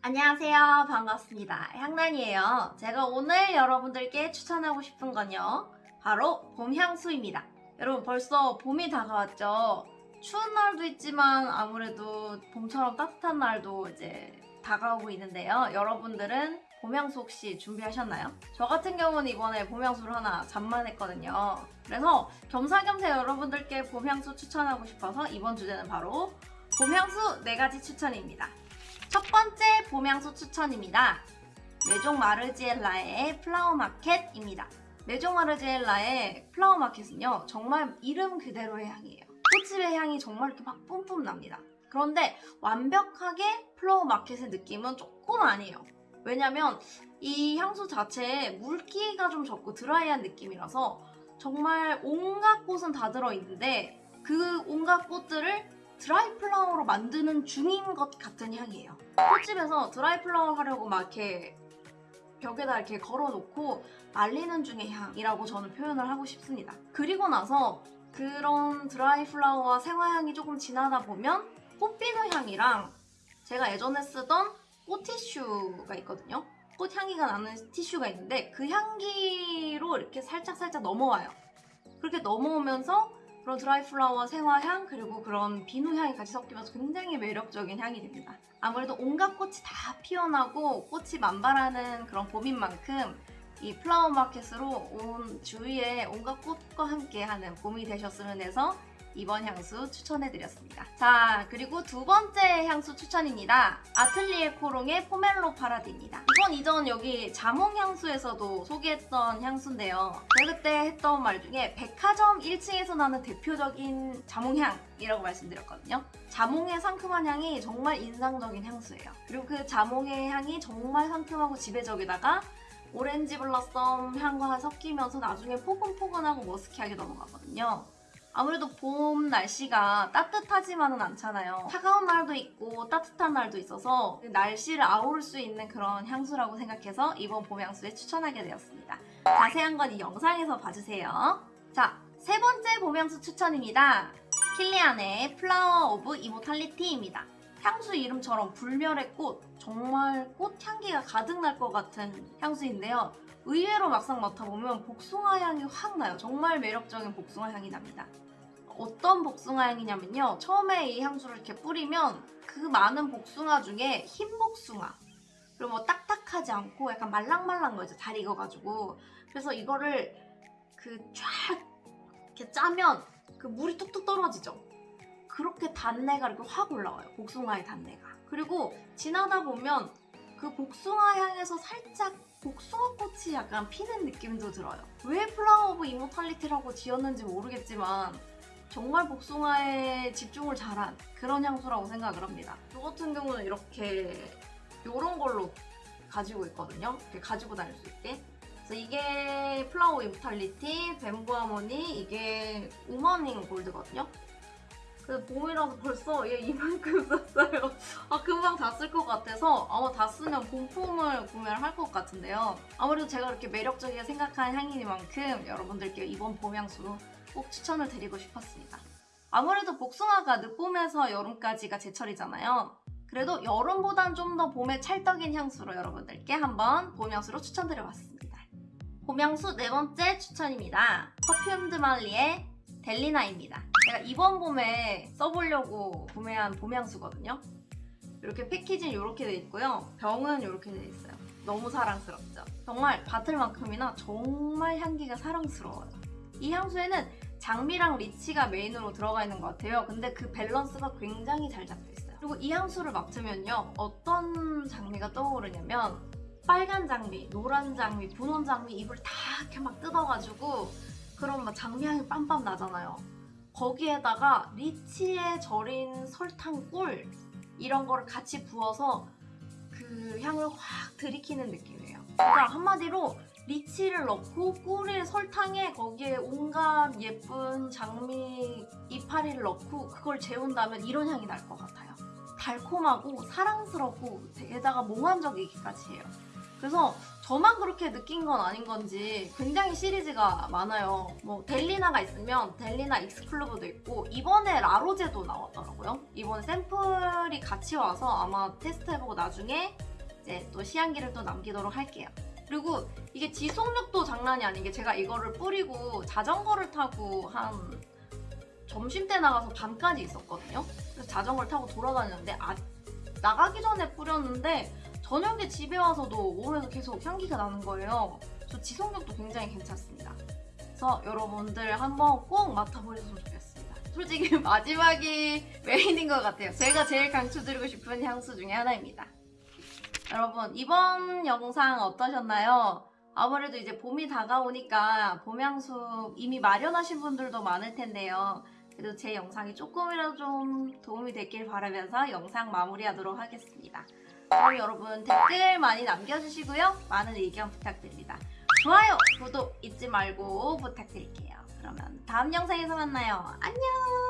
안녕하세요. 반갑습니다. 향란이에요. 제가 오늘 여러분들께 추천하고 싶은 건요. 바로 봄 향수입니다. 여러분 벌써 봄이 다가왔죠? 추운 날도 있지만 아무래도 봄처럼 따뜻한 날도 이제 다가오고 있는데요. 여러분들은 봄향수 혹시 준비하셨나요? 저 같은 경우는 이번에 봄향수를 하나 잠만했거든요. 그래서 겸사겸사 여러분들께 봄향수 추천하고 싶어서 이번 주제는 바로 봄향수 4가지 추천입니다. 첫 번째 봄향수 추천입니다. 메종 마르지엘라의 플라워 마켓입니다. 메종 마르지엘라의 플라워 마켓은요, 정말 이름 그대로의 향이에요. 꽃집의 향이 정말 이렇게 막 뿜뿜 납니다. 그런데 완벽하게 플라워 마켓의 느낌은 조금 아니에요. 왜냐면 이 향수 자체에 물기가 좀 적고 드라이한 느낌이라서 정말 온갖 꽃은 다 들어있는데 그 온갖 꽃들을 드라이 플라워로 만드는 중인 것 같은 향이에요. 꽃집에서 드라이 플라워 하려고 막 이렇게 벽에다 이렇게 걸어놓고 말리는 중의 향이라고 저는 표현을 하고 싶습니다. 그리고 나서 그런 드라이 플라워와 생화향이 조금 지나다 보면 꽃비누 향이랑 제가 예전에 쓰던 꽃티슈가 있거든요. 꽃향기가 나는 티슈가 있는데 그 향기로 이렇게 살짝살짝 넘어와요. 그렇게 넘어오면서 그런 드라이 플라워 생화향 그리고 그런 비누 향이 같이 섞이면서 굉장히 매력적인 향이 됩니다. 아무래도 온갖 꽃이 다 피어나고 꽃이 만발하는 그런 봄인 만큼 이 플라워 마켓으로 온 주위에 온갖 꽃과 함께하는 봄이 되셨으면 해서 이번 향수 추천해드렸습니다. 자 그리고 두 번째 향수 추천입니다. 아틀리에 코롱의 포멜로 파라디입니다. 이건 이전 여기 자몽 향수에서도 소개했던 향수인데요. 제가 그때 했던 말 중에 백화점 1층에서 나는 대표적인 자몽향이라고 말씀드렸거든요. 자몽의 상큼한 향이 정말 인상적인 향수예요. 그리고 그 자몽의 향이 정말 상큼하고 지배적이다가 orange blossom 향과 섞이면서 나중에 포근포근하고 musky하게 넘어가거든요. 아무래도 봄 날씨가 따뜻하지만은 않잖아요. 차가운 날도 있고 따뜻한 날도 있어서 날씨를 아우를 수 있는 그런 향수라고 생각해서 이번 봄 향수에 추천하게 되었습니다. 자세한 건 이 영상에서 봐주세요. 자, 세 번째 봄 향수 추천입니다. 킬리안의 플라워 오브 이모탈리티입니다. 향수 이름처럼 불멸의 꽃, 정말 꽃향기가 가득 날 것 같은 향수인데요. 의외로 막상 맡아보면 복숭아 향이 확 나요. 정말 매력적인 복숭아 향이 납니다. 어떤 복숭아 향이냐면요. 처음에 이 향수를 이렇게 뿌리면 그 많은 복숭아 중에 흰 복숭아 그리고 뭐 딱딱하지 않고 약간 말랑말랑 거죠. 잘 익어가지고 그래서 이거를 그 쫙 이렇게 짜면 그 물이 뚝뚝 떨어지죠. 그렇게 단내가 이렇게 확 올라와요. 복숭아의 단내가. 그리고 지나다 보면 그 복숭아 향에서 살짝 복숭아 꽃이 약간 피는 느낌도 들어요. 왜 플라워 오브 이모탈리티라고 지었는지 모르겠지만 정말 복숭아에 집중을 잘한 그런 향수라고 생각을 합니다. 저 같은 경우는 이렇게 이런 걸로 가지고 있거든요. 이렇게 가지고 다닐 수 있게. 그래서 이게 플라워 이모탈리티, 뱀부 하모니, 이게 우먼 인 골드거든요. 그 봄이라서 벌써 얘 이만큼 썼어요. 아 금방 다 쓸 것 같아서 아마 다 쓰면 본품을 구매를 할 것 같은데요. 아무래도 제가 그렇게 매력적이게 생각하는 향이니만큼 여러분들께 이번 봄 향수 꼭 추천을 드리고 싶었습니다. 아무래도 복숭아가 늦봄에서 여름까지가 제철이잖아요. 그래도 여름보단 좀 더 봄에 찰떡인 향수로 여러분들께 한번 봄 향수로 추천드려봤습니다. 봄 향수 네 번째 추천입니다. 퍼퓸 드 말리의 델리나입니다. 제가 이번 봄에 써보려고 구매한 봄 향수거든요. 이렇게 패키지는 이렇게 돼 있고요. 병은 이렇게 돼 있어요. 너무 사랑스럽죠? 정말 bottle만큼이나 정말 향기가 사랑스러워요. 이 향수에는 장미랑 리치가 메인으로 들어가 있는 것 같아요. 근데 그 밸런스가 굉장히 잘 잡혀 있어요. 그리고 이 향수를 맡으면요. 어떤 장미가 떠오르냐면 빨간 장미, 노란 장미, 분홍 장미 잎을 다 이렇게 막 뜯어가지고 그런 막 장미향이 빰빰 나잖아요. 거기에다가 리치에 절인 설탕 꿀 이런 거를 같이 부어서 그 향을 확 들이키는 느낌이에요. 그러니까 한마디로 리치를 넣고 꿀에 설탕에 거기에 온갖 예쁜 장미 이파리를 넣고 그걸 재운다면 이런 향이 날 것 같아요. 달콤하고 사랑스럽고 게다가 몽환적이기까지 해요. 그래서 저만 그렇게 느낀 건 아닌 건지 굉장히 시리즈가 많아요. 뭐 델리나가 있으면 델리나 익스클루브도 있고 이번에 라로제도 나왔더라고요. 이번에 샘플이 같이 와서 아마 테스트해보고 나중에 이제 또 시향기를 또 남기도록 할게요. 그리고 이게 지속력도 장난이 아닌 게 제가 이거를 뿌리고 자전거를 타고 한 점심때 나가서 밤까지 있었거든요. 그래서 자전거를 타고 돌아다녔는데 아, 나가기 전에 뿌렸는데 저녁에 집에 와서도 몸에서 계속 향기가 나는 거예요. 저 지속력도 굉장히 괜찮습니다. 그래서 여러분들 한번 꼭 맡아보셨으면 좋겠습니다. 솔직히 마지막이 메인인 것 같아요. 제가 제일 강추드리고 싶은 향수 중에 하나입니다. 여러분 이번 영상 어떠셨나요? 아무래도 이제 봄이 다가오니까 봄향수 이미 마련하신 분들도 많을 텐데요. 그래도 제 영상이 조금이라도 좀 도움이 됐길 바라면서 영상 마무리하도록 하겠습니다. 그럼 여러분 댓글 많이 남겨주시고요. 많은 의견 부탁드립니다. 좋아요, 구독 잊지 말고 부탁드릴게요. 그러면 다음 영상에서 만나요. 안녕!